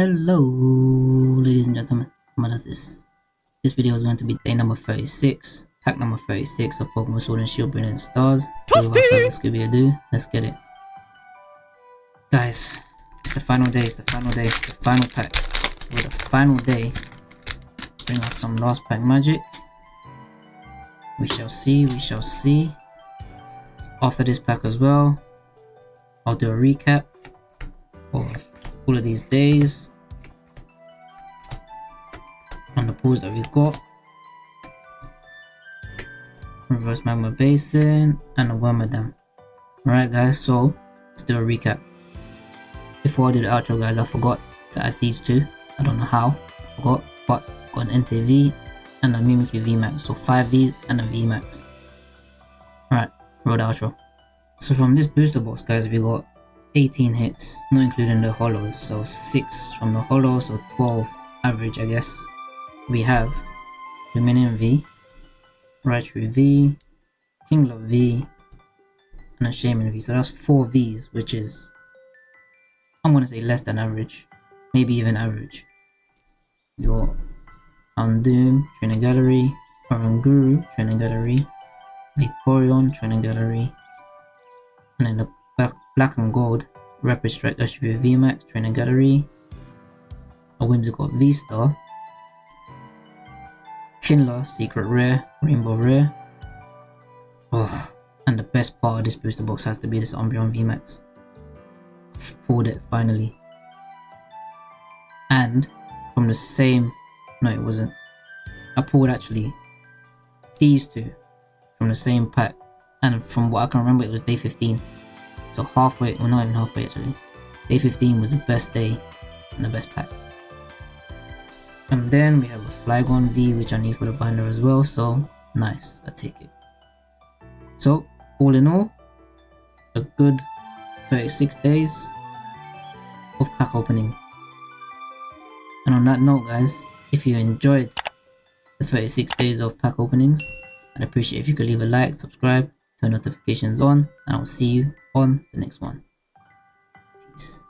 Hello, ladies and gentlemen. What is this? This video is going to be day number 36, pack number 36 of Pokemon Sword and Shield Brilliant Stars. So without further Scooby Doo, let's get it. Guys, it's the final day, it's the final day, the final pack. With the final day, bring us some last pack magic. We shall see, we shall see. After this pack as well, I'll do a recap of all of these days on the pools that we got. Reverse Magma Basin and a Wormadam. Alright guys, so let's do a recap. Before I do the outro guys, I forgot to add these two. I don't know how, I forgot, but got an Entei V and a Mimikyu VMAX. So 5 Vs and a VMAX. Alright, the outro. So from this booster box guys, we got 18 hits, not including the holos. So 6 from the holos, so 12 average I guess. We have Lumineon V, Raichu V, Kingler V, and a Shaymin V. So that's 4 Vs, which is, I'm gonna say less than average, maybe even average. Your Undoom, Training Gallery, Oranguru, Training Gallery, Vaporeon, Training Gallery, and then the black, and gold Rapid Strike Urshifu VMAX, Training Gallery, a Whimsicott V-Star, Secret Rare, Rainbow Rare. Oh, and the best part of this booster box has to be this Umbreon VMAX. I've pulled it finally. And from the same, no it wasn't. I pulled actually these two from the same pack. And from what I can remember it was day 15. So halfway, well not even halfway actually. Day 15 was the best day and the best pack. And then we have a Flygon V which I need for the binder as well, so nice, I take it. So all in all, a good 36 days of pack opening. And on that note guys, if you enjoyed the 36 days of pack openings, I'd appreciate if you could leave a like, subscribe, turn notifications on, and I'll see you on the next one. Peace.